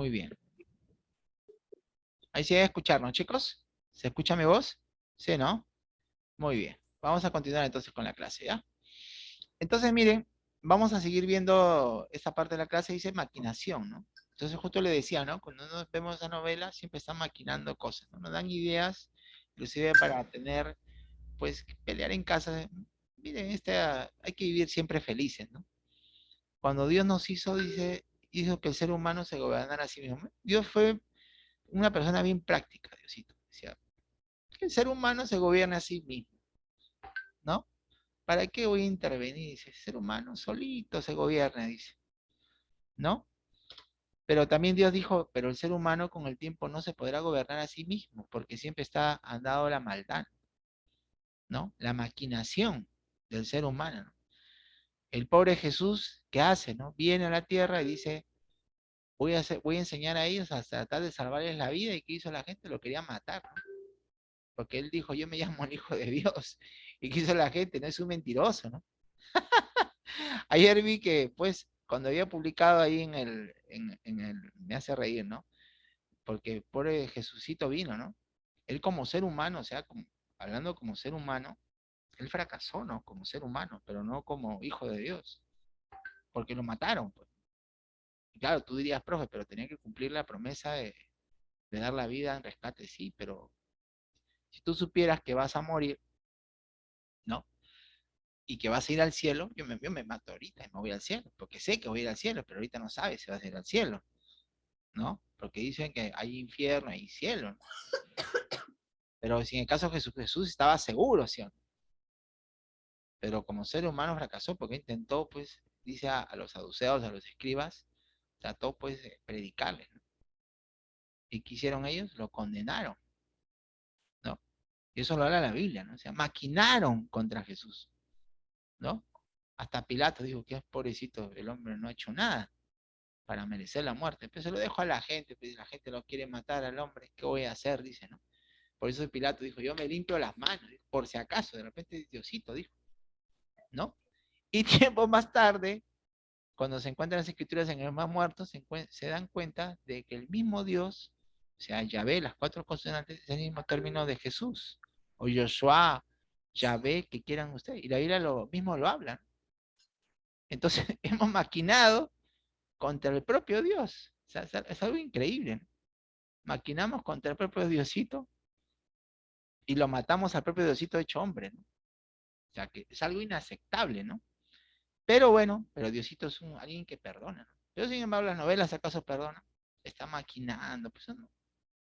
Muy bien. Ahí sí hay escucharnos, chicos. ¿Se escucha mi voz? Sí, ¿no? Muy bien. Vamos a continuar entonces con la clase, ¿ya? Entonces, miren, vamos a seguir viendo esta parte de la clase, dice maquinación, ¿no? Entonces justo le decía, ¿no? Cuando nos vemos esa novela, siempre están maquinando cosas, ¿no? Nos dan ideas, inclusive para tener, pues, pelear en casa. Miren, este, hay que vivir siempre felices, ¿no? Cuando Dios nos hizo, dice, hizo que el ser humano se gobernara a sí mismo. Dios fue una persona bien práctica, Diosito. Decía, el ser humano se gobierne a sí mismo. ¿No? ¿Para qué voy a intervenir? Dice, el ser humano solito se gobierna, dice. ¿No? Pero también Dios dijo, pero el ser humano con el tiempo no se podrá gobernar a sí mismo, porque siempre está andado la maldad, ¿no? La maquinación del ser humano. El pobre Jesús, ¿qué hace, no? Viene a la tierra y dice, voy a, voy a enseñar a ellos a tratar de salvarles la vida, y ¿qué hizo la gente? Lo quería matar. Porque él dijo, yo me llamo el Hijo de Dios. ¿Y qué hizo la gente? No es un mentiroso, ¿no? Ayer vi que, pues, cuando había publicado ahí en el, en, el, me hace reír, ¿no? Porque por Jesucito vino, ¿no? Él como ser humano, o sea, hablando como ser humano, él fracasó, ¿no? Como ser humano, pero no como hijo de Dios. Porque lo mataron, pues. claro, tú dirías, profe, pero tenía que cumplir la promesa de, de dar la vida en rescate, sí, pero si tú supieras que vas a morir, ¿no? Y que vas a ir al cielo, yo me, me mato ahorita y me voy al cielo, porque sé que voy a ir al cielo, pero ahorita no sabes si vas a ir al cielo, ¿no? Porque dicen que hay infierno y cielo, ¿no? Pero si en el caso de Jesús, Jesús estaba seguro, ¿sí? Pero como ser humano fracasó porque intentó, pues, dice a, los saduceos, a los escribas, trató, pues, de predicarles, ¿no? ¿Y qué hicieron ellos? Lo condenaron. Y eso lo habla la Biblia, ¿no? O sea, maquinaron contra Jesús, ¿no? Hasta Pilato dijo que es pobrecito, el hombre no ha hecho nada para merecer la muerte. Pero se lo dejo a la gente, pues la gente lo quiere matar al hombre, ¿qué voy a hacer? Dice, ¿no? Por eso Pilato dijo, yo me limpio las manos, por si acaso, de repente Diosito dijo, ¿no? Y tiempo más tarde, cuando se encuentran las escrituras en los más muertos, se, dan cuenta de que el mismo Dios o sea, Yahvé, las cuatro consonantes es el mismo término de Jesús. O Joshua, Yahvé, que quieran ustedes. Y la Biblia lo mismo lo habla. Entonces, hemos maquinado contra el propio Dios. O sea, es algo increíble. Maquinamos contra el propio Diosito y lo matamos al propio Diosito hecho hombre. O sea, que es algo inaceptable, ¿no? Pero bueno, pero Diosito es un, alguien que perdona. ¿no? Pero sin embargo, las novelas, ¿acaso perdona? Está maquinando, pues no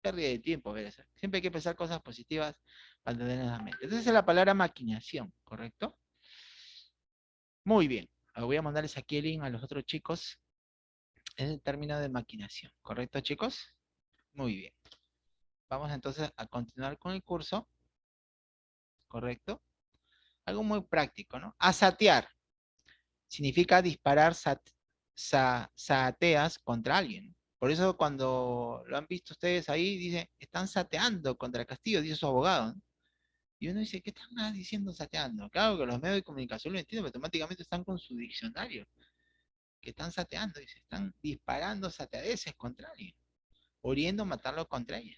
pérdida de tiempo, ver Siempre hay que pensar cosas positivas para tener en la mente. Entonces es la palabra maquinación, ¿correcto? Muy bien. Voy a mandarles aquí el link a los otros chicos. Es el término de maquinación, ¿correcto, chicos? Muy bien. Vamos entonces a continuar con el curso. ¿Correcto? Algo muy práctico, ¿no? Asatear. Significa disparar sateas contra alguien. Por eso cuando lo han visto ustedes ahí, dicen, están sateando contra castillo, dice su abogado. Y uno dice, ¿qué están diciendo sateando? Claro que los medios de comunicación lo entienden, pero automáticamente están con su diccionario. Que están sateando, dice, están disparando sateadeces contra alguien. Oriendo matarlo contra ella.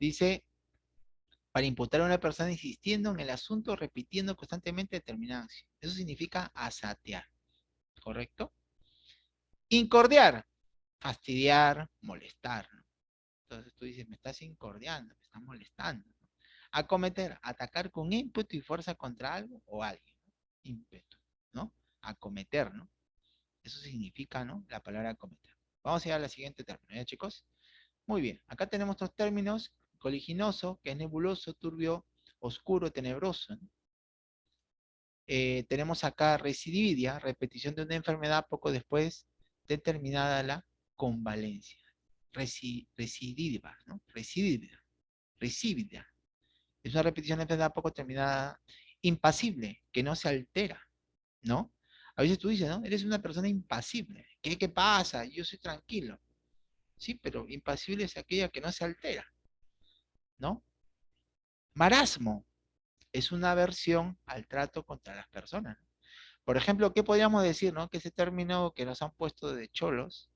Dice, para imputar a una persona insistiendo en el asunto, repitiendo constantemente determinada acción. Eso significa asatear. ¿Correcto? Incordiar fastidiar, molestar. Entonces tú dices, me estás incordiando, me estás molestando. Acometer, atacar con ímpetu y fuerza contra algo o alguien. Ímpetu, ¿no? Acometer, ¿no? Eso significa, ¿no? La palabra acometer. Vamos a ir a la siguiente término, ¿ya chicos? Muy bien, acá tenemos dos términos, coliginoso, que es nebuloso, turbio, oscuro, tenebroso. Eh, tenemos acá recidividia, repetición de una enfermedad poco después determinada la convalencia, residiva, ¿no? Residiva, residiva. Es una repetición de enfermedad poco terminada, impasible, que no se altera, ¿no? A veces tú dices, ¿no? Eres una persona impasible. ¿Qué, qué pasa? Yo soy tranquilo. Sí, pero impasible es aquella que no se altera, ¿no? Marasmo es una aversión al trato contra las personas. Por ejemplo, ¿qué podríamos decir, no? Que ese término que nos han puesto de cholos,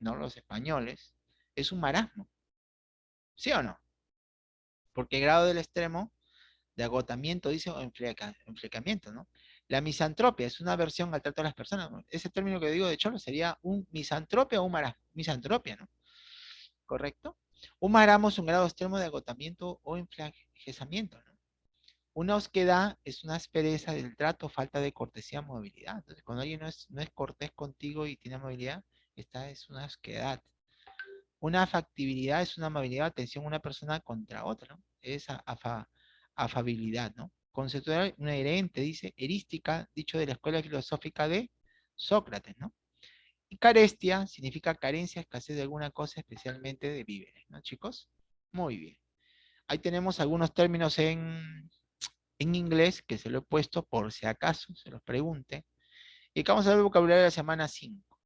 ¿no? Los españoles, es un marasmo. ¿Sí o no? Porque el grado del extremo de agotamiento, dice, o enflecamiento, ¿no? La misantropia es una versión al trato de las personas. Ese término que digo de Cholo sería un misantropia o un marasmo. Misantropia, ¿no? ¿Correcto? Un marasmo es un grado extremo de agotamiento o enflaquecimiento, ¿no? Una osquedad es una aspereza del trato, falta de cortesía, movilidad. Entonces, cuando alguien no es, no es cortés contigo y tiene movilidad, esta es una osquedad. Una factibilidad es una amabilidad, atención una persona contra otra, ¿no? Es afabilidad, ¿no? Conceptual, una herente, dice, erística, dicho de la escuela filosófica de Sócrates, ¿no? Y carestia significa carencia, escasez de alguna cosa, especialmente de víveres, ¿no, chicos? Muy bien. Ahí tenemos algunos términos en en inglés, que se lo he puesto por si acaso, se los pregunte. Y acá vamos a ver el vocabulario de la semana 5.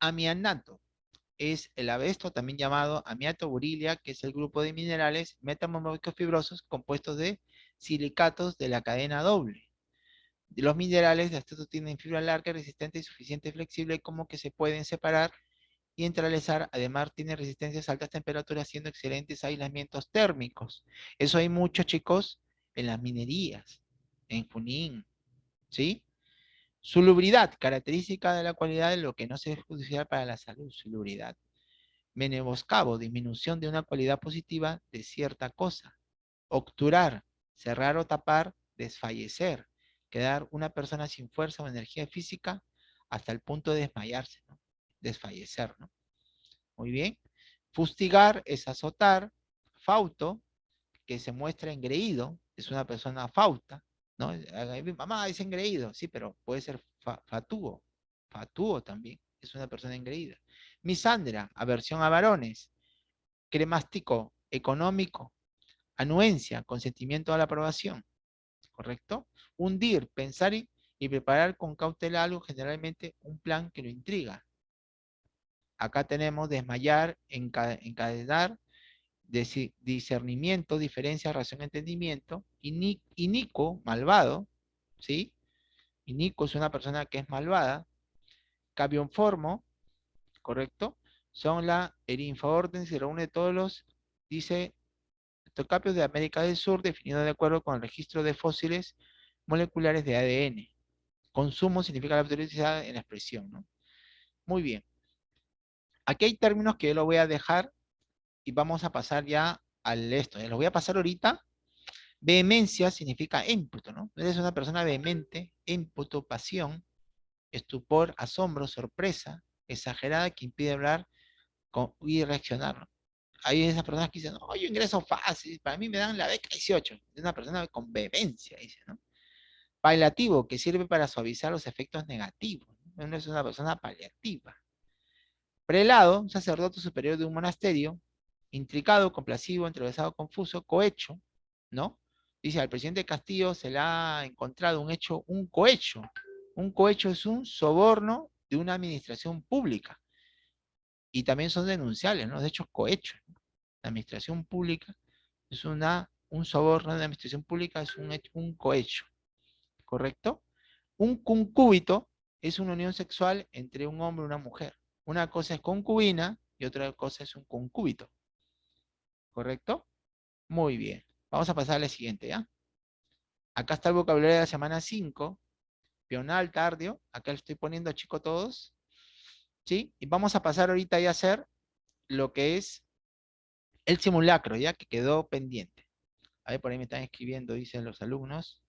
Amianato es el abesto, también llamado amiato burilia, que es el grupo de minerales metamórficos fibrosos compuestos de silicatos de la cadena doble. Los minerales de estos tienen fibra larga, resistente y suficiente flexible como que se pueden separar y entrelazar. Además, tiene resistencias a altas temperaturas, siendo excelentes aislamientos térmicos. Eso hay muchos, chicos, en las minerías, en Junín, ¿sí? Salubridad, característica de la cualidad de lo que no se es judicial para la salud, salubridad. Meneboscabo, disminución de una cualidad positiva de cierta cosa. Obturar, cerrar o tapar, desfallecer, quedar una persona sin fuerza o energía física hasta el punto de desmayarse, ¿no? desfallecer, ¿no? Muy bien. Fustigar es azotar, fauto, que se muestra engreído, es una persona fauta, ¿no? Mamá es engreído, sí, pero puede ser fatuo, fatuo también, es una persona engreída. Misandra, aversión a varones. Cremástico, económico. Anuencia, consentimiento a la aprobación. ¿Correcto? Hundir, pensar y, preparar con cautela algo, generalmente un plan que lo intriga. Acá tenemos desmayar, encadenar, discernimiento, diferencia, razón, entendimiento. Y Nico, malvado, ¿sí? Y Nico es una persona que es malvada. Formo, ¿correcto? Son la orden, se reúne todos los, dice, tocapios de América del Sur, definido de acuerdo con el registro de fósiles moleculares de ADN. Consumo significa la autoridad en la expresión, ¿no? Muy bien. Aquí hay términos que yo lo voy a dejar y vamos a pasar ya al esto. Lo voy a pasar ahorita. Vehemencia significa ímputo, ¿no? Eres una persona vehemente, ímputo, pasión, estupor, asombro, sorpresa, exagerada que impide hablar y reaccionar. Hay esas personas que dicen, no, yo ingreso fácil, para mí me dan la beca 18. Es una persona con vehemencia, dice, ¿no? Paliativo, que sirve para suavizar los efectos negativos. No es una persona paliativa. Prelado, un sacerdote superior de un monasterio, intricado, complacido, entrelazado, confuso, cohecho, ¿no? Dice, al presidente Castillo se le ha encontrado un hecho, un cohecho. Un cohecho es un soborno de una administración pública. Y también son denunciables, ¿no? De hecho, cohecho. La administración pública es una, un soborno de la administración pública, es un, un cohecho. ¿Correcto? Un concúbito es una unión sexual entre un hombre y una mujer. Una cosa es concubina y otra cosa es un concúbito. ¿correcto? Muy bien. Vamos a pasar a la siguiente, ¿ya? Acá está el vocabulario de la semana 5. Pional, tardio. Acá lo estoy poniendo, chico, todos. ¿Sí? Y vamos a pasar ahorita ya a hacer lo que es el simulacro, ya que quedó pendiente. A ver, por ahí me están escribiendo, dicen los alumnos.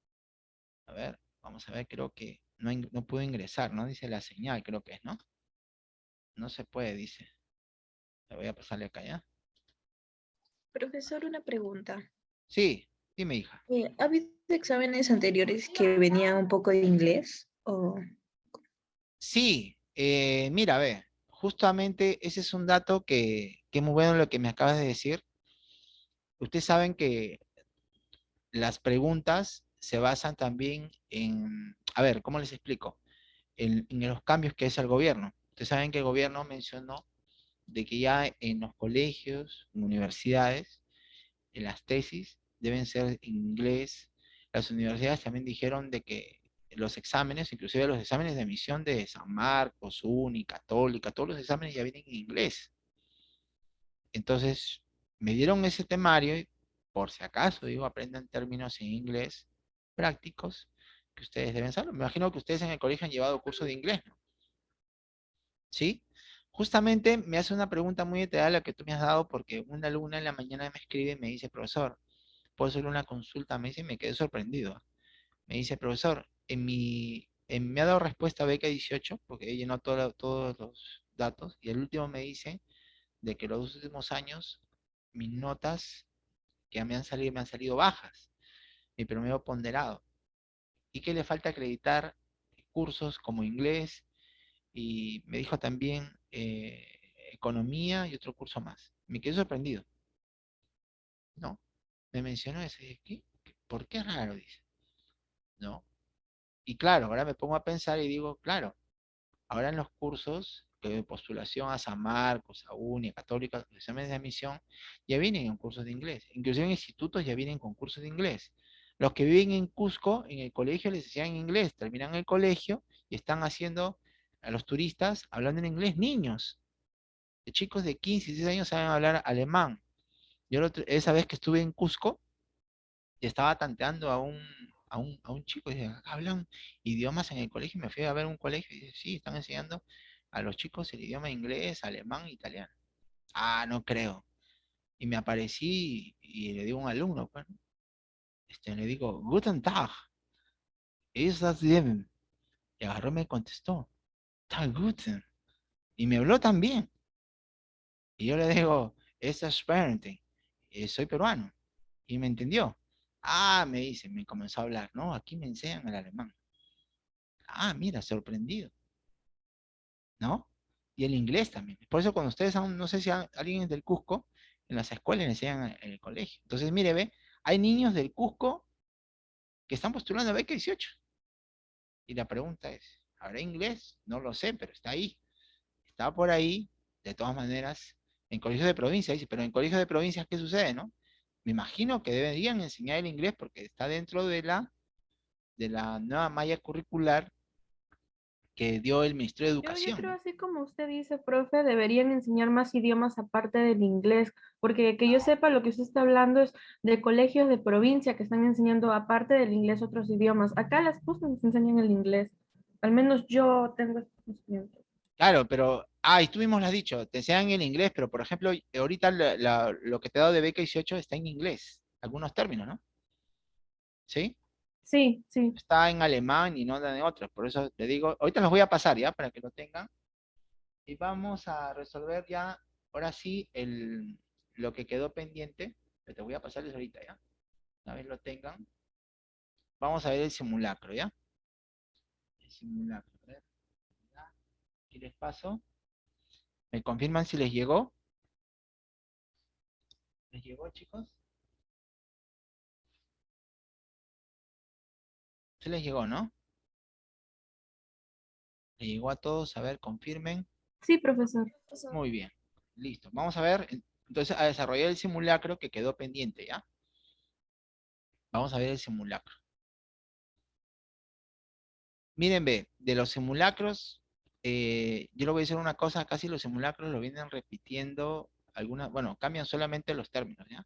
A ver, vamos a ver, creo que no, no puedo ingresar, ¿no? Dice la señal, creo que es, ¿no? No se puede, dice. Le voy a pasarle acá, ¿ya? Profesor, una pregunta. Sí, dime, hija. Eh, ¿Ha habido exámenes anteriores que venían un poco de inglés? O... Sí, eh, mira, ve, justamente ese es un dato que, que es muy bueno lo que me acabas de decir. Ustedes saben que las preguntas se basan también en, a ver, ¿cómo les explico? En, los cambios que hace el gobierno. Ustedes saben que el gobierno mencionó de que ya en los colegios, en universidades, en las tesis deben ser en inglés. Las universidades también dijeron de que los exámenes, inclusive los exámenes de admisión de San Marcos, UNI, Católica, todos los exámenes ya vienen en inglés. Entonces, me dieron ese temario y por si acaso, digo, aprendan términos en inglés prácticos que ustedes deben saber. Me imagino que ustedes en el colegio han llevado curso de inglés, ¿no? ¿Sí? Justamente me hace una pregunta muy detallada la que tú me has dado porque una alumna en la mañana me escribe y me dice, profesor, ¿puedo hacer una consulta? Me dice y me quedé sorprendido. Me dice, profesor, en mi, me ha dado respuesta a beca 18 porque llenó todo, todos los datos y el último me dice de que los últimos años mis notas que me han salido, me han salido bajas, mi promedio ponderado, y que le falta acreditar cursos como inglés, y me dijo también eh, economía y otro curso más. Me quedé sorprendido. No, me mencionó ese. ¿Qué? ¿Por qué raro? Dice. No. Y claro, ahora me pongo a pensar y digo, claro, ahora en los cursos de postulación a San Marcos, a UNI, a Católica, los exámenes de admisión, ya vienen en cursos de inglés. Inclusive en institutos ya vienen con cursos de inglés. Los que viven en Cusco, en el colegio les enseñan inglés, terminan el colegio y están haciendo a los turistas hablando en inglés, niños. De chicos de 15, 16 años saben hablar alemán. Yo esa vez que estuve en Cusco, estaba tanteando a un, a un, a un chico y dice, hablan idiomas en el colegio, me fui a ver un colegio y dice, sí, están enseñando a los chicos el idioma inglés, alemán, italiano. Ah, no creo. Y me aparecí y le digo a un alumno, pues, este, le digo, Guten Tag. ¿Es das? Y agarró me contestó, Tag Guten. Y me habló también. Y yo le digo, es parenting. Eh, soy peruano. Y me entendió. Ah, me dice, me comenzó a hablar. No, aquí me enseñan el alemán. Ah, mira, sorprendido. ¿no? Y el inglés también. Por eso cuando ustedes, no sé si alguien es del Cusco, en las escuelas le enseñan en el colegio. Entonces, mire, ve, hay niños del Cusco que están postulando a beca 18. Y la pregunta es, ¿habrá inglés? No lo sé, pero está ahí. Está por ahí, de todas maneras, en colegios de provincia, dice, pero en colegios de provincias, ¿qué sucede, no? Me imagino que deberían enseñar el inglés porque está dentro de la, de la nueva malla curricular que dio el Ministerio de Educación. Yo, creo así como usted dice, profe, deberían enseñar más idiomas aparte del inglés, porque que yo sepa lo que usted está hablando es de colegios de provincia que están enseñando aparte del inglés otros idiomas. Acá las cosas nos enseñan el inglés. Al menos yo tengo este conocimiento. Claro, pero, ah, y tú mismo lo has dicho, te enseñan el inglés, pero por ejemplo, ahorita lo que te he dado de beca 18 está en inglés, algunos términos, ¿no? ¿Sí? Sí, sí. Está en alemán y no en otros. Por eso te digo, ahorita los voy a pasar ya para que lo tengan. Y vamos a resolver ya, ahora sí, el, lo que quedó pendiente. te voy a pasarles ahorita ya. Una vez lo tengan. Vamos a ver el simulacro, ¿ya? El simulacro. A ver. Aquí les paso. ¿Me confirman si les llegó? ¿Les llegó, chicos? Se les llegó, ¿no? Le llegó a todos, a ver, confirmen. Sí, profesor. Muy bien, listo. Vamos a ver, entonces, a desarrollar el simulacro que quedó pendiente, ¿ya? Vamos a ver el simulacro. Miren, ve, de los simulacros, eh, yo le voy a decir una cosa, casi los simulacros lo vienen repitiendo algunas, bueno, cambian solamente los términos, ¿ya?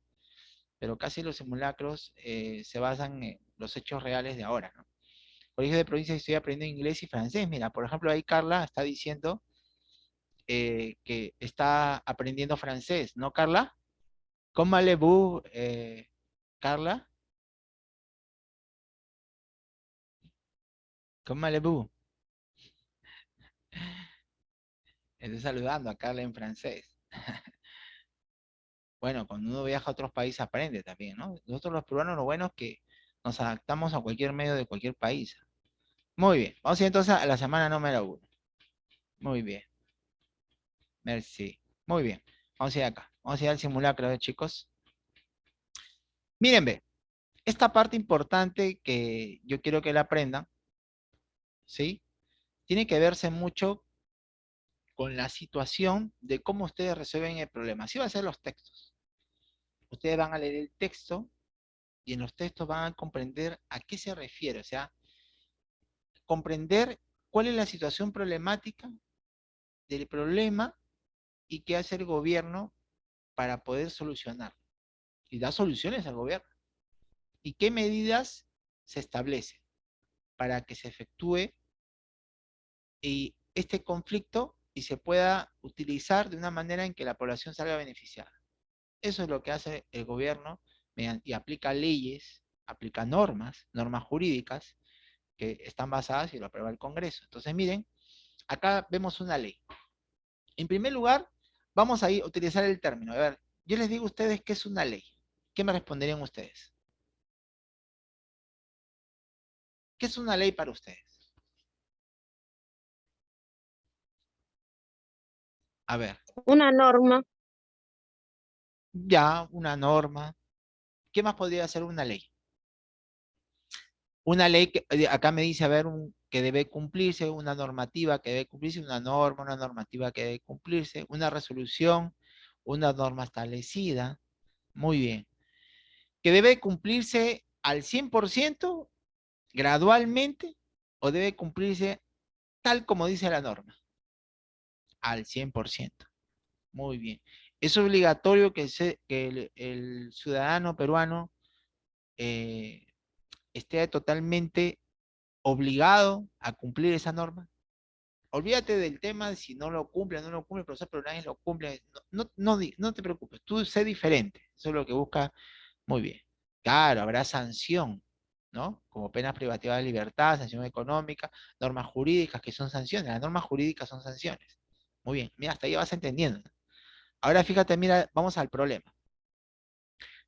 Pero casi los simulacros eh, se basan en los hechos reales de ahora, ¿no? Colegio de provincia estoy aprendiendo inglés y francés. Mira, por ejemplo, ahí Carla está diciendo eh, que está aprendiendo francés, ¿no, Carla? ¿Cómo le vous, Carla? ¿Cómo le vous? Estoy saludando a Carla en francés. bueno, cuando uno viaja a otros países aprende también, ¿no? Nosotros los peruanos lo bueno es que nos adaptamos a cualquier medio de cualquier país. Muy bien. Vamos a ir entonces a la semana número uno. Muy bien. Merci. Muy bien. Vamos a ir acá. Vamos a ir al simulacro, chicos. Miren, ve. Esta parte importante que yo quiero que la aprendan, ¿sí? Tiene que verse mucho con la situación de cómo ustedes resuelven el problema. Así va a ser los textos. Ustedes van a leer el texto y en los textos van a comprender a qué se refiere, o sea, comprender cuál es la situación problemática del problema y qué hace el gobierno para poder solucionar. Y da soluciones al gobierno. ¿Y qué medidas se establecen para que se efectúe y este conflicto y se pueda utilizar de una manera en que la población salga beneficiada? Eso es lo que hace el gobierno y aplica leyes, aplica normas, normas jurídicas que están basadas y lo aprueba el Congreso. Entonces, miren, acá vemos una ley. En primer lugar, vamos a utilizar el término. A ver, yo les digo a ustedes qué es una ley. ¿Qué me responderían ustedes? ¿Qué es una ley para ustedes? A ver. Una norma. Ya, una norma. ¿Qué más podría ser una ley? Una ley que eh, acá me dice, a ver, un, que debe cumplirse, una normativa que debe cumplirse, una norma, una normativa que debe cumplirse, una resolución, una norma establecida. Muy bien. Que debe cumplirse al 100%, gradualmente, o debe cumplirse tal como dice la norma. Al 100%. Muy bien. Es obligatorio que, el, ciudadano peruano eh, esté totalmente obligado a cumplir esa norma. Olvídate del tema de si no lo cumple no lo cumple el profesor, pero nadie lo cumple. No, no, no, te preocupes, tú sé diferente. Eso es lo que busca muy bien. Claro, habrá sanción, ¿no? Como penas privativas de libertad, sanción económica, normas jurídicas que son sanciones. Las normas jurídicas son sanciones. Muy bien, mira, hasta ahí vas entendiendo. Ahora fíjate, mira, vamos al problema.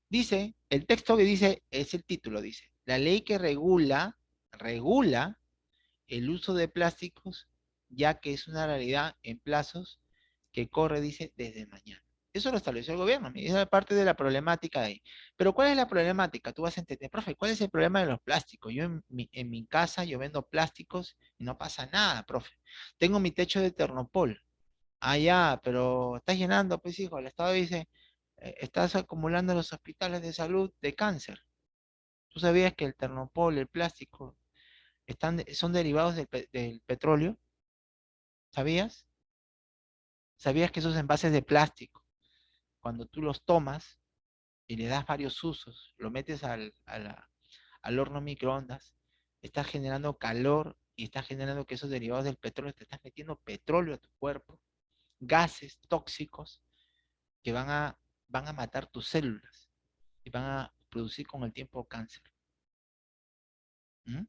Dice, el texto que dice, es el título, dice, la ley que regula, regula el uso de plásticos, ya que es una realidad en plazos que corre, dice, desde mañana. Eso lo estableció el gobierno, esa es parte de la problemática ahí. Pero ¿cuál es la problemática? Tú vas a entender, profe, ¿cuál es el problema de los plásticos? Yo en mi, en mi casa, yo vendo plásticos y no pasa nada, profe. Tengo mi techo de Ternopol. Ah, ya, pero estás llenando, pues hijo, el Estado dice, eh, estás acumulando los hospitales de salud de cáncer. ¿Tú sabías que el ternopol, el plástico, están, son derivados del, petróleo? ¿Sabías? ¿Sabías que esos envases de plástico, cuando tú los tomas y le das varios usos, lo metes al, al horno microondas, estás generando calor y estás generando que esos derivados del petróleo, te estás metiendo petróleo a tu cuerpo, gases tóxicos que van a, van a matar tus células y van a producir con el tiempo cáncer. ¿Mm?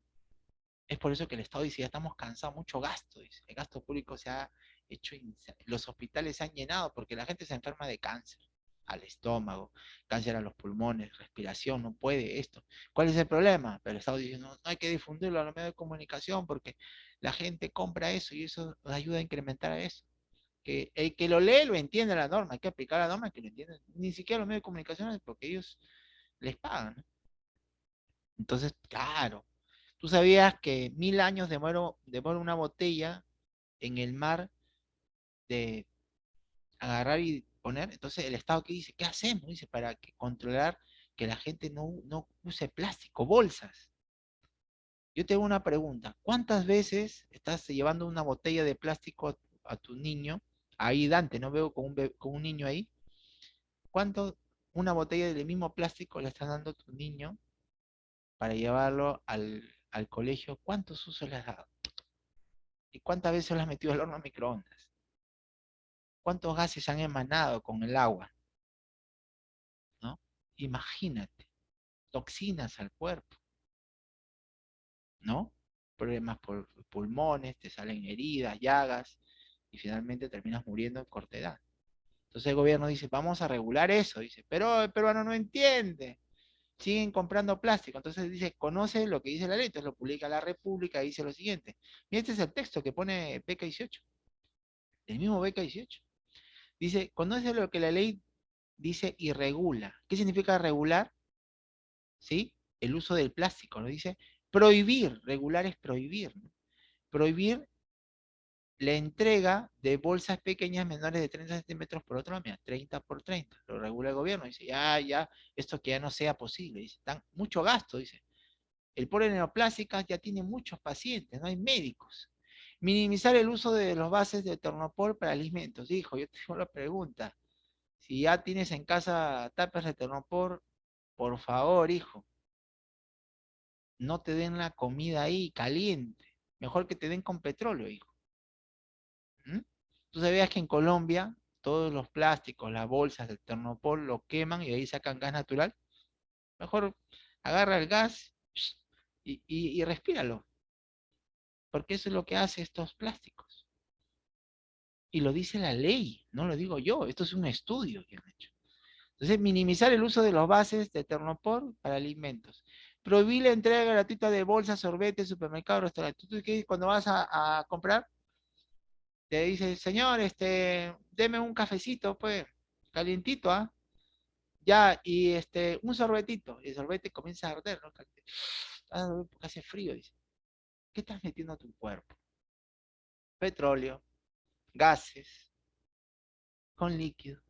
Es por eso que el Estado dice, ya estamos cansados, mucho gasto. El gasto público se ha hecho, los hospitales se han llenado porque la gente se enferma de cáncer al estómago, cáncer a los pulmones, respiración, no puede esto. ¿Cuál es el problema? Pero el Estado dice, no, hay que difundirlo a los medios de comunicación porque la gente compra eso y eso ayuda a incrementar eso. Que el que lo lee lo entiende la norma, hay que aplicar la norma que lo entienden. Ni siquiera los medios de comunicación porque ellos les pagan. Entonces, claro, tú sabías que mil años demora, una botella en el mar de agarrar y poner. Entonces, el Estado que dice, ¿qué hacemos? Dice, para que controlar que la gente no, no use plástico, bolsas. Yo te hago una pregunta. ¿Cuántas veces estás llevando una botella de plástico a, tu niño? Ahí Dante, no veo con un, con un niño ahí. ¿Cuánto, una botella del mismo plástico le estás dando a tu niño para llevarlo al, colegio, ¿cuántos usos le has dado? ¿Y cuántas veces lo has metido al horno a microondas? ¿Cuántos gases han emanado con el agua? ¿No? Imagínate, toxinas al cuerpo. ¿No? Problemas por pulmones, te salen heridas, llagas, y finalmente terminas muriendo en corta edad. Entonces el gobierno dice, vamos a regular eso, dice, pero el peruano no entiende, siguen comprando plástico, entonces dice, conoce lo que dice la ley, entonces lo publica la República y dice lo siguiente, y este es el texto que pone beca 18, el mismo beca 18, dice, conoce lo que la ley dice y regula, ¿qué significa regular? ¿Sí? El uso del plástico, lo dice prohibir, regular es prohibir, prohibir la entrega de bolsas pequeñas menores de 30 centímetros por otro lado, 30 por 30, lo regula el gobierno, dice, ya, ya, esto que ya no sea posible, dice, dan mucho gasto, dice, El pobre neoplásicas ya tiene muchos pacientes, no hay médicos. Minimizar el uso de los bases de Ternopol para alimentos. Hijo, yo tengo la pregunta. Si ya tienes en casa tapas de Ternopol, por favor, hijo, no te den la comida ahí caliente. Mejor que te den con petróleo, hijo. Tú sabías que en Colombia todos los plásticos, las bolsas del Ternopol lo queman y de ahí sacan gas natural. Mejor agarra el gas y, y, respíralo. Porque eso es lo que hace estos plásticos. Y lo dice la ley, no lo digo yo. Esto es un estudio que han hecho. Entonces, minimizar el uso de los bases de Ternopol para alimentos. Prohibir la entrega gratuita de bolsas, sorbetes, supermercados, restaurantes. ¿Tú qué cuando vas a, comprar? Te dice, señor, este, deme un cafecito, pues, calientito, ¿ah? Ya, y este, un sorbetito. Y el sorbete comienza a arder, ¿no? Ah, porque hace frío, dice. ¿Qué estás metiendo a tu cuerpo? Petróleo, gases, con líquido.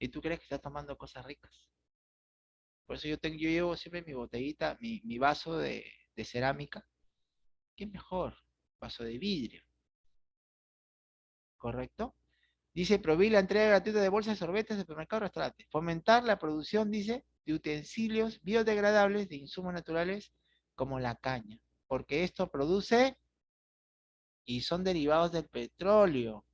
¿Y tú crees que estás tomando cosas ricas? Por eso yo, tengo, yo llevo siempre mi botellita, mi, vaso de, cerámica. ¿Qué mejor? Vaso de vidrio. ¿Correcto? Dice, prohibir la entrega gratuita de bolsas sorbetes supermercados restaurantes. Fomentar la producción, dice, de utensilios biodegradables de insumos naturales como la caña. Porque esto produce y son derivados del petróleo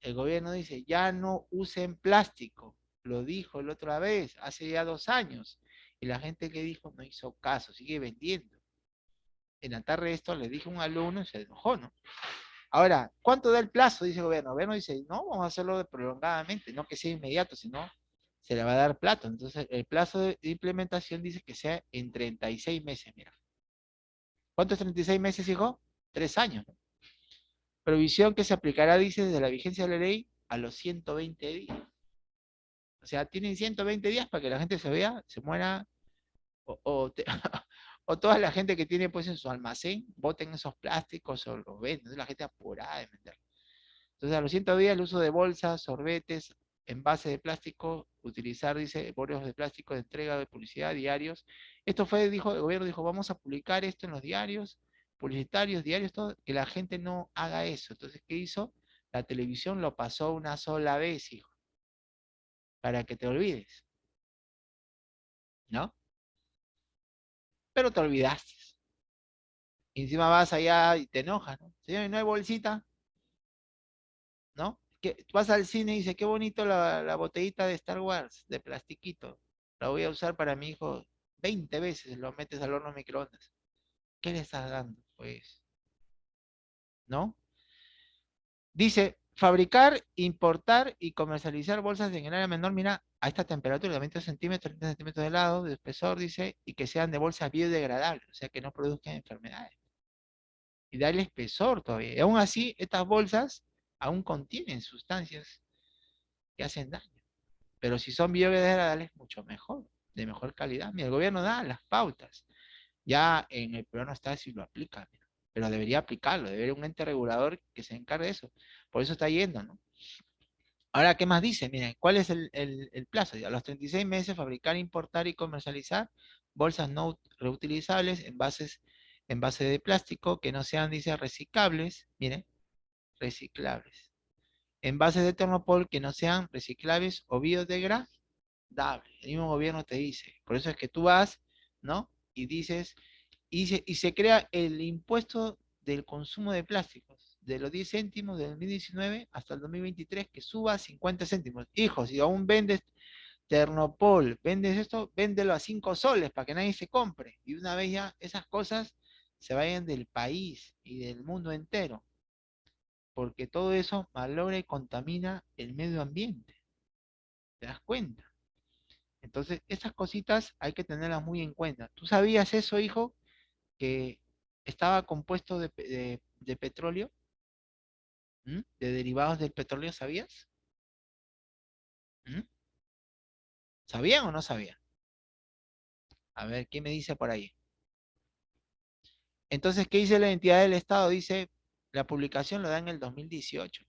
el gobierno dice, ya no usen plástico. Lo dijo la otra vez, hace ya dos años. Y la gente que dijo no hizo caso, sigue vendiendo. En la tarde esto le dije a un alumno y se enojó, ¿no? Ahora, ¿cuánto da el plazo? Dice el gobierno. El gobierno dice, no, vamos a hacerlo prolongadamente, no que sea inmediato, sino se le va a dar plazo. Entonces, el plazo de implementación dice que sea en 36 meses, mira. ¿Cuánto es 36 meses, hijo? Tres años. Provisión que se aplicará, dice, desde la vigencia de la ley a los 120 días. O sea, tienen 120 días para que la gente se vea, se muera, o, toda la gente que tiene pues en su almacén, boten esos plásticos o los venden. La gente apurada de vender. Entonces, a los 120 días el uso de bolsas, sorbetes, envases de plástico, utilizar, dice, bolsas de plástico de entrega de publicidad, diarios. Esto fue, dijo, el gobierno dijo, vamos a publicar esto en los diarios, publicitarios, diarios, todo, que la gente no haga eso. Entonces, ¿qué hizo? La televisión lo pasó una sola vez, hijo, para que te olvides. ¿No? Pero te olvidaste. Y encima vas allá y te enojas, ¿no? Señor, ¿no hay bolsita? ¿No? Que vas al cine y dices, qué bonito la, botellita de Star Wars, de plastiquito. La voy a usar para mi hijo 20 veces, lo metes al horno microondas. ¿Qué le estás dando? pues, ¿no? Dice, fabricar, importar y comercializar bolsas en el área menor, mira, a esta temperatura de 20 centímetros, 30 centímetros de lado, de espesor, dice, y que sean de bolsas biodegradables, o sea, que no produzcan enfermedades. Y darle espesor todavía. Y aún así, estas bolsas aún contienen sustancias que hacen daño. Pero si son biodegradables, mucho mejor, de mejor calidad. Mira, el gobierno da las pautas. Ya en el programa está si lo aplica, pero debería aplicarlo, debería un ente regulador que se encargue de eso. Por eso está yendo, ¿no? Ahora, ¿qué más dice? Miren, ¿cuál es el, plazo? A los 36 meses, fabricar, importar y comercializar bolsas no reutilizables, envases, envases de plástico que no sean, dice, reciclables, miren, reciclables. Envases de termopol que no sean reciclables o biodegradables. El mismo gobierno te dice. Por eso es que tú vas, ¿no? y dices, y se, y se crea el impuesto del consumo de plásticos, de los 10 céntimos del 2019 hasta el 2023, que suba a 50 céntimos. Hijos, si aún vendes Ternopol, vendes esto, véndelo a 5 soles para que nadie se compre. Y una vez ya esas cosas se vayan del país y del mundo entero. Porque todo eso malogra y contamina el medio ambiente. ¿Te das cuenta? Entonces, esas cositas hay que tenerlas muy en cuenta. ¿Tú sabías eso, hijo? Que estaba compuesto de, petróleo, De derivados del petróleo, ¿sabías? ¿Sabían o no sabían? A ver, ¿qué me dice por ahí? Entonces, ¿qué dice la entidad del Estado? Dice, la publicación lo da en el 2018.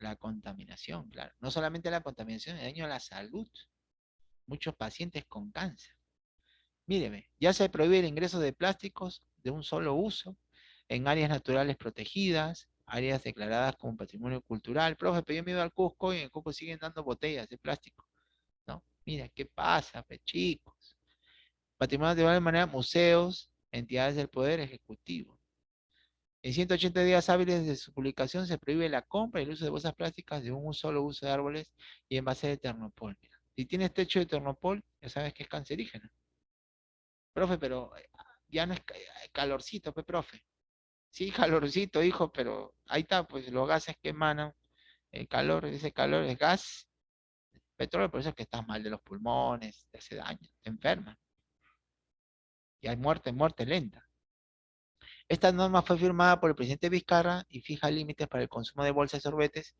La contaminación, claro. No solamente la contaminación, el daño a la salud. Muchos pacientes con cáncer. Míreme, ya se prohíbe el ingreso de plásticos de un solo uso en áreas naturales protegidas, áreas declaradas como patrimonio cultural. Profe, pero yo me iba al Cusco y en el Cusco siguen dando botellas de plástico. ¿No? Mira, ¿qué pasa, pe, chicos? Patrimonio de manera museos, entidades del Poder Ejecutivo. En 180 días hábiles desde su publicación se prohíbe la compra y el uso de bolsas plásticas de un solo uso de árboles y envases de ternopol. Si tienes techo de ternopol, ya sabes que es cancerígeno. Profe, pero eh, ya no es calorcito, pues, profe. Sí, calorcito, hijo, pero ahí está, pues los gases que emanan, el calor, ese calor es gas, petróleo, por eso es que estás mal de los pulmones, te hace daño, te enferma. Y hay muerte, muerte lenta. Esta norma fue firmada por el presidente Vizcarra y fija límites para el consumo de bolsas y sorbetes.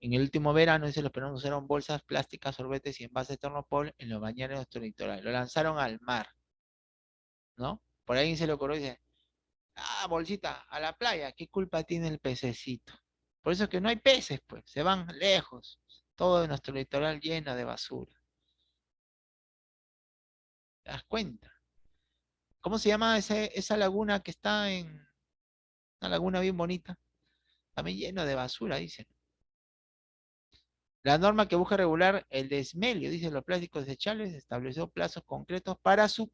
En el último verano, se los peruanos usaron bolsas plásticas, sorbetes y envases de ternopol en los bañeros de nuestro litoral. Lo lanzaron al mar. ¿No? Por ahí se le ocurrió dice, ah, bolsita, a la playa, ¿qué culpa tiene el pececito? Por eso es que no hay peces, pues, se van lejos. Todo nuestro litoral lleno de basura. ¿Te das cuenta? ¿Cómo se llama esa laguna que está en una laguna bien bonita? También lleno de basura, dicen. La norma que busca regular el desmelio, dice los plásticos desechables, estableció plazos concretos para su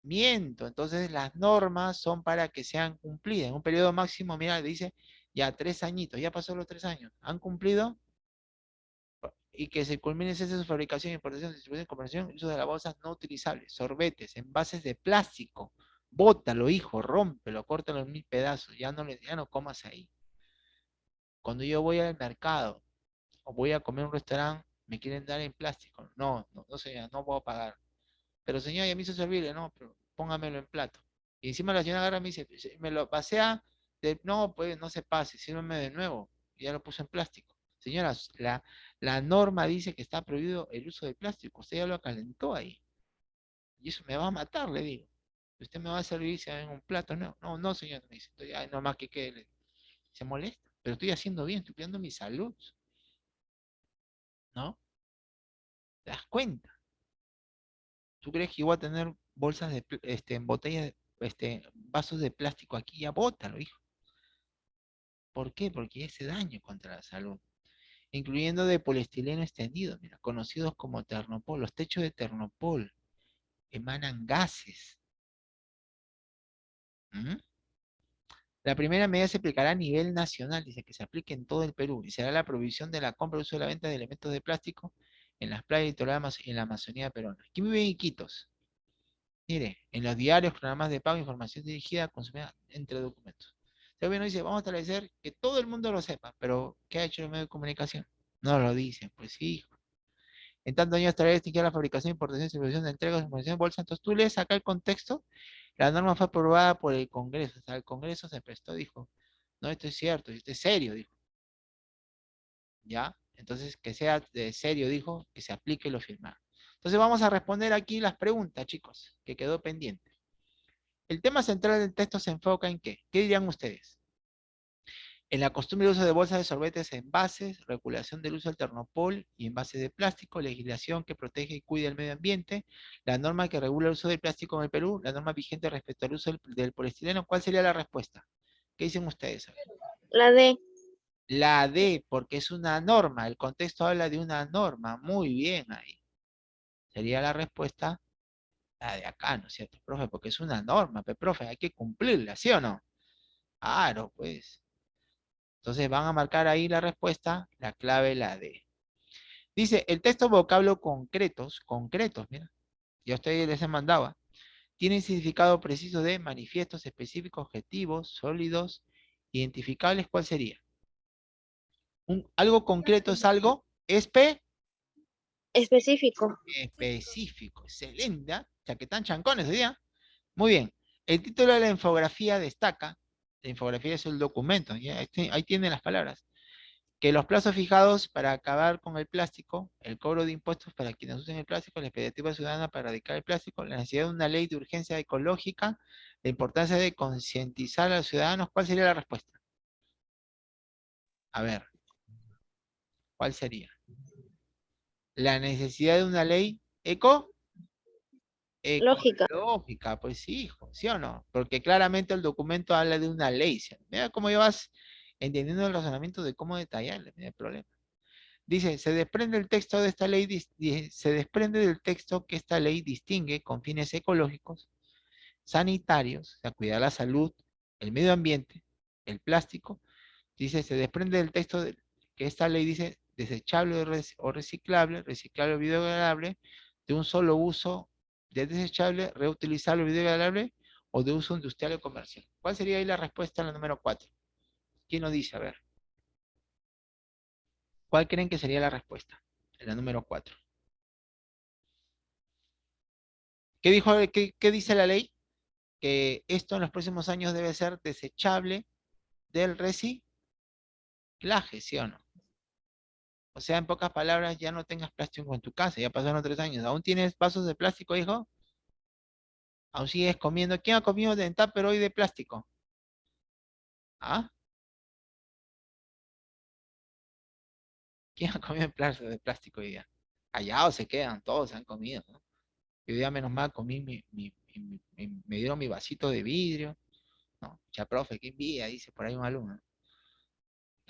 cumplimiento. Entonces las normas son para que sean cumplidas. En un periodo máximo, mira, dice ya tres añitos, ya pasó los tres años. ¿Han cumplido? y que se culmine ese su fabricación, importación, distribución, comercialización, uso de las bolsas no utilizables, sorbetes, envases de plástico, bótalo, hijo, rómpelo, córtalo en mil pedazos, ya no, ya no comas ahí. Cuando yo voy al mercado o voy a comer en un restaurante, me quieren dar en plástico. No, no, no señor, no puedo pagar. Pero señor, ya me hizo servirle, no, pero póngamelo en plato. Y encima la señora agarra y me dice, me lo pasea, no, pues no se pase, sírveme de nuevo. Ya lo puse en plástico. Señoras, la, norma dice que está prohibido el uso de plástico. Usted ya lo acalentó ahí. Y eso me va a matar, le digo. Usted me va a servir en un plato. No, no, no, señor. Me dice, ya, no más que quede. Se molesta. Pero estoy haciendo bien, estoy cuidando mi salud. ¿No? ¿Te das cuenta? ¿Tú crees que voy a tener bolsas de, este, botellas, este, vasos de plástico aquí? Ya bótalo, hijo. ¿Por qué? Porque ese daño contra la salud incluyendo de poliestileno extendido, mira, conocidos como ternopol. Los techos de ternopol emanan gases. ¿Mm? La primera medida se aplicará a nivel nacional, dice que se aplique en todo el Perú, y será la provisión de la compra y uso de la venta de elementos de plástico en las playas y en la Amazonía peruana. Aquí viven Iquitos. Mire, en los diarios, programas de pago, información dirigida, consumida entre documentos. El gobierno dice, vamos a establecer que todo el mundo lo sepa, pero ¿qué ha hecho el medio de comunicación? No lo dicen, pues sí. En tanto años establece la fabricación, importación, distribución de entregas, información de bolsa. Entonces tú lees acá el contexto, la norma fue aprobada por el Congreso, o sea, el Congreso se prestó, dijo, no, esto es cierto, esto es serio, dijo. ¿Ya? Entonces, que sea de serio, dijo, que se aplique lo firmado. Entonces vamos a responder aquí las preguntas, chicos, que quedó pendiente. El tema central del texto se enfoca en qué? ¿Qué dirían ustedes? En la costumbre de uso de bolsas de sorbetes envases, regulación del uso del ternopol y envases de plástico, legislación que protege y cuida el medio ambiente, la norma que regula el uso del plástico en el Perú, la norma vigente respecto al uso del, poliestileno, ¿cuál sería la respuesta? ¿Qué dicen ustedes? La D. La D, porque es una norma, el contexto habla de una norma, muy bien ahí. Sería la respuesta la de acá, ¿no es cierto, profe? Porque es una norma, pero profe, hay que cumplirla, ¿sí o no? Claro, pues. Entonces van a marcar ahí la respuesta, la clave la D. Dice, el texto vocablo concretos, concretos, mira, ya ustedes les he mandado, tiene significado preciso de manifiestos específicos, objetivos, sólidos, identificables, ¿cuál sería? Un, algo concreto es algo espe específico. Específico, excelente. ¿ah? que están chancones hoy día. Muy bien. El título de la infografía destaca, la infografía es el documento, ahí tienen las palabras, que los plazos fijados para acabar con el plástico, el cobro de impuestos para quienes usen el plástico, la expectativa ciudadana para erradicar el plástico, la necesidad de una ley de urgencia ecológica, la importancia de concientizar a los ciudadanos, ¿cuál sería la respuesta? A ver, ¿cuál sería? La necesidad de una ley eco Lógica. Lógica, pues sí, hijo, ¿sí o no? Porque claramente el documento habla de una ley. ¿sí? Mira cómo ya vas entendiendo el razonamiento de cómo detallarle, no hay problema. Dice, se desprende el texto de esta ley, se desprende del texto que esta ley distingue con fines ecológicos, sanitarios, o sea, cuidar la salud, el medio ambiente, el plástico. Dice, se desprende del texto que esta ley dice desechable o reciclable, reciclable o biodegradable, de un solo uso, de desechable, reutilizable o biodegradable, o de uso industrial o comercial. ¿Cuál sería ahí la respuesta en la número 4? ¿Quién nos dice? A ver. ¿Cuál creen que sería la respuesta? En la número 4. ¿Qué, dijo, qué, qué dice la ley? Que esto en los próximos años debe ser desechable del reciclaje, ¿sí o no? O sea, en pocas palabras, ya no tengas plástico en tu casa, ya pasaron tres años. ¿Aún tienes vasos de plástico, hijo? ¿Aún sigues comiendo? ¿Quién ha comido de tupper hoy de plástico? ¿Ah? ¿Quién ha comido de plástico hoy día? Callados se quedan, todos han comido, ¿no? Hoy día menos mal comí mi, me dieron mi vasito de vidrio. No, ya profe, qué envidia, dice por ahí un alumno.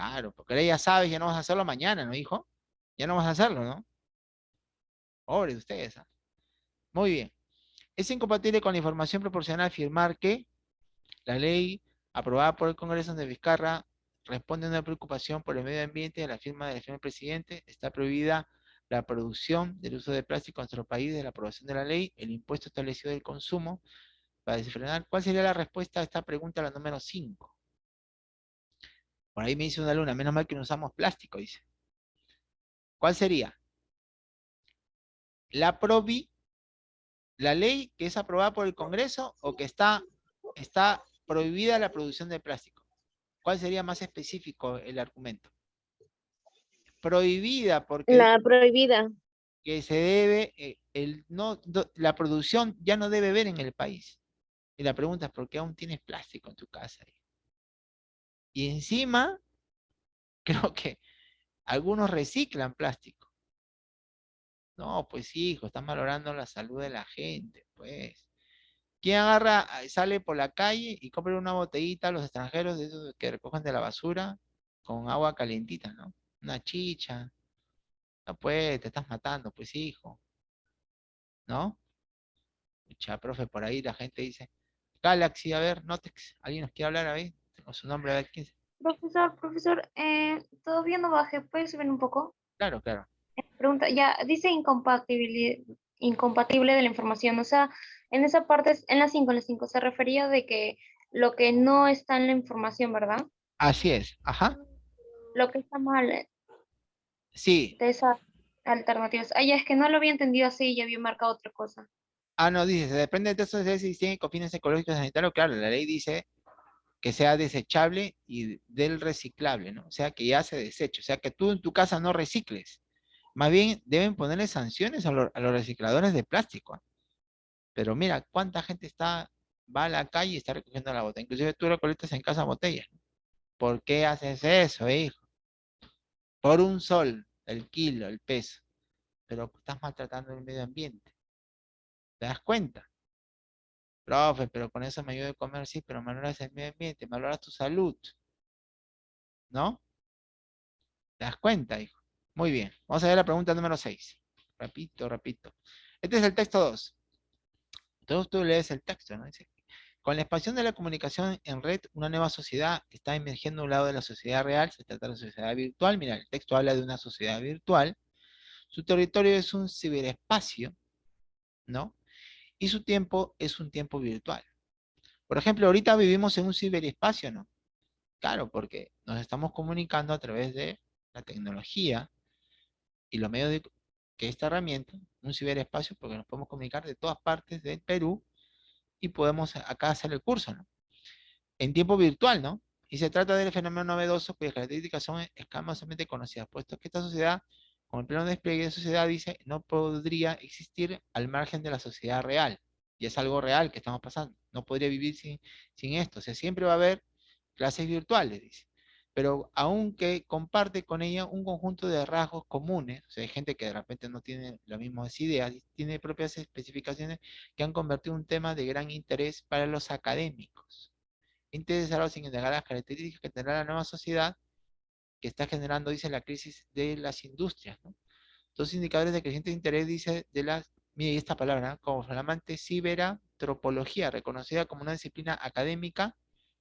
Claro, porque ya sabes, ya no vas a hacerlo mañana, ¿no, hijo? Ya no vas a hacerlo, ¿no? Pobre de ustedes. ¿ah? Muy bien. Es incompatible con la información proporcional afirmar que la ley aprobada por el Congreso de Vizcarra responde a una preocupación por el medio ambiente de la firma del primer presidente. Está prohibida la producción del uso de plástico en nuestro país de la aprobación de la ley, el impuesto establecido del consumo para desenfrenar. ¿Cuál sería la respuesta a esta pregunta, la número 5? Por ahí me dice una luna, menos mal que no usamos plástico, dice. ¿Cuál sería? La provi, la ley que es aprobada por el Congreso o que está, está prohibida la producción de plástico. ¿Cuál sería más específico el argumento? Prohibida porque... La prohibida. Que se debe, eh, el, no, la producción ya no debe ver en el país. Y la pregunta es, ¿por qué aún tienes plástico en tu casa? Y encima, creo que algunos reciclan plástico. No, pues hijo, están valorando la salud de la gente, pues. ¿Quién agarra, sale por la calle y compra una botellita a los extranjeros de esos que recogen de la basura con agua calientita, ¿no? Una chicha. No, pues, te estás matando, pues, hijo. ¿No? Mucha, profe, por ahí la gente dice, Galaxy, a ver, Notex, ¿alguien nos quiere hablar ahí? Tengo su nombre, a ver, ¿quién Profesor, profesor, eh, todavía no bajé, ¿puede subir un poco? Claro, claro. Pregunta, ya, dice incompatible, incompatible de la información, o sea, en esa parte, en la 5, en la 5, se refería de que lo que no está en la información, ¿verdad? Así es, ajá. Lo que está mal. eh, Sí. De esas alternativas. Ah, ya, es que no lo había entendido así y había marcado otra cosa. Ah, no, dice, depende de eso si tiene con fines ecológicos sanitarios. Claro, la ley dice que sea desechable y del reciclable, ¿no? O sea, que ya se deseche. O sea, que tú en tu casa no recicles. Más bien, deben ponerle sanciones a, los recicladores de plástico. Pero mira, cuánta gente está, va a la calle y está recogiendo la botella. Inclusive tú recolectas en casa botellas. ¿Por qué haces eso, hijo? Por un sol, el kilo, el peso. Pero estás maltratando el medio ambiente. ¿Te das cuenta? Profe, pero con eso me ayuda a comer, sí, pero valoras el medio ambiente, valoras tu salud. ¿No? ¿Te das cuenta, hijo? Muy bien. Vamos a ver la pregunta número 6. Repito, repito. Este es el texto 2. Entonces tú lees el texto, ¿no? Con la expansión de la comunicación en red, una nueva sociedad está emergiendo a un lado de la sociedad real, se trata de la sociedad virtual. Mira, el texto habla de una sociedad virtual. Su territorio es un ciberespacio, ¿no? Y su tiempo es un tiempo virtual. Por ejemplo, ahorita vivimos en un ciberespacio, ¿no? Claro, porque nos estamos comunicando a través de la tecnología y los medios de que esta herramienta, un ciberespacio, porque nos podemos comunicar de todas partes del Perú y podemos acá hacer el curso, ¿no? En tiempo virtual, ¿no? Y se trata del fenómeno novedoso cuyas características son escamosamente conocidas, puesto que esta sociedad, con el pleno despliegue de sociedad, dice, no podría existir al margen de la sociedad real. Y es algo real que estamos pasando. No podría vivir sin, sin esto. O sea, siempre va a haber clases virtuales, dice. pero aunque comparte con ella un conjunto de rasgos comunes, o sea, hay gente que de repente no tiene las mismas ideas, tiene propias especificaciones que han convertido un tema de gran interés para los académicos, interesados en indagar las características que tendrá la nueva sociedad que está generando, dice, la crisis de las industrias. Dos indicadores de creciente interés, dice, de las, mire esta palabra, como flamante ciberantropología, reconocida como una disciplina académica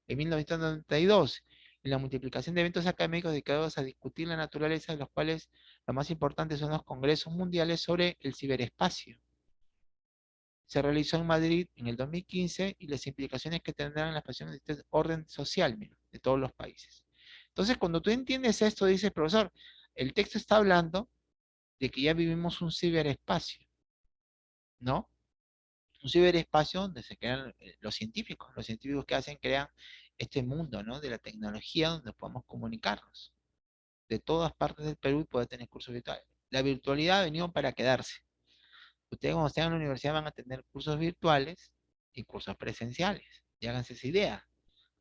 en 1992, y la multiplicación de eventos académicos dedicados a discutir la naturaleza, de los cuales los más importantes son los congresos mundiales sobre el ciberespacio. Se realizó en Madrid en el 2015 y las implicaciones que tendrán en la expresión de este orden social de todos los países. Entonces, cuando tú entiendes esto, dices, profesor, el texto está hablando de que ya vivimos un ciberespacio, ¿no? Un ciberespacio donde se crean eh, los científicos, los científicos que hacen, crean este mundo, ¿no? De la tecnología donde podemos comunicarnos. De todas partes del Perú puede tener cursos virtuales. La virtualidad ha venido para quedarse. Ustedes cuando estén en la universidad van a tener cursos virtuales y cursos presenciales. Y háganse esa idea.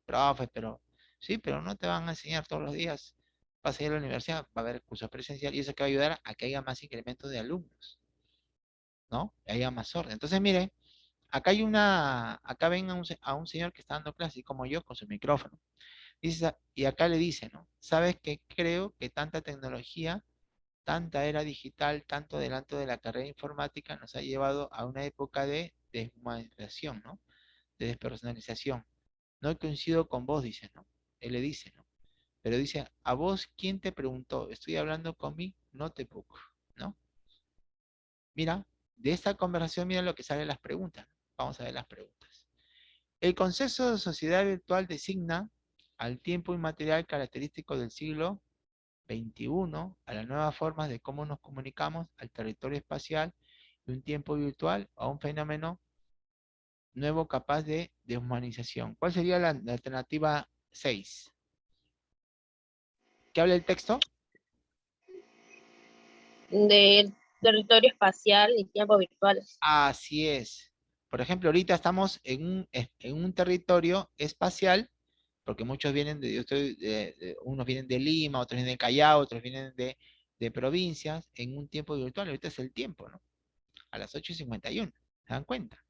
Profe, pero Sí, pero no te van a enseñar todos los días. Vas a ir a la universidad, va a haber cursos presenciales y eso que va a ayudar a que haya más incremento de alumnos. ¿No? Que haya más orden. Entonces, mire, acá hay una, acá ven a un, señor que está dando clase, como yo, con su micrófono. Y acá le dice, ¿no? ¿Sabes que creo que tanta tecnología, tanta era digital, tanto adelanto de la carrera informática nos ha llevado a una época de deshumanización, ¿no? De despersonalización. No coincido con vos, dice, ¿no? Él le dice, ¿no? Pero dice, a vos, ¿quién te preguntó? Estoy hablando con mi notebook, ¿no? Mira, de esta conversación, mira lo que salen las preguntas. Vamos a ver las preguntas. El concepto de sociedad virtual designa al tiempo inmaterial característico del siglo XXI, a las nuevas formas de cómo nos comunicamos, al territorio espacial, un tiempo virtual a un fenómeno nuevo capaz de deshumanización. ¿Cuál sería la alternativa 6. ¿Qué habla el texto? Del territorio espacial y tiempo virtual. Así es. Por ejemplo, ahorita estamos en un, en un territorio espacial, porque muchos vienen de, de, unos vienen de Lima, otros vienen de Callao, otros vienen de, de provincias, en un tiempo virtual. Ahorita es el tiempo, ¿no? A las 8.51. ¿Se dan cuenta?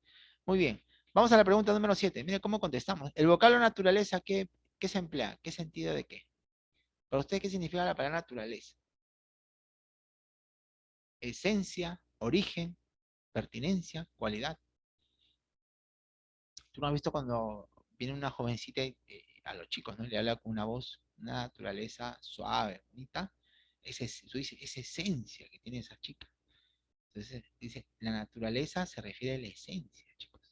Muy bien. Vamos a la pregunta número 7. Mire cómo contestamos. El vocablo naturaleza, ¿qué, ¿Qué se emplea? ¿Qué sentido de qué? Para usted, ¿qué significa la palabra naturaleza? Esencia, origen, pertinencia, cualidad. Tú no has visto cuando viene una jovencita eh, a los chicos, ¿no? Le habla con una voz, una naturaleza suave, bonita. Es, es, es esencia que tiene esa chica. Entonces dice, la naturaleza se refiere a la esencia, chicos.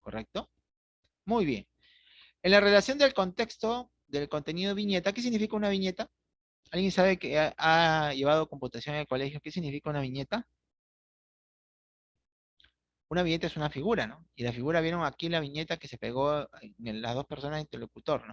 ¿Correcto? Muy bien. En la relación del contexto del contenido viñeta, ¿qué significa una viñeta? ¿Alguien sabe que ha, llevado computación en el colegio? ¿Qué significa una viñeta? Una viñeta es una figura, ¿no? Y la figura vieron aquí la viñeta que se pegó en las dos personas interlocutor, ¿no?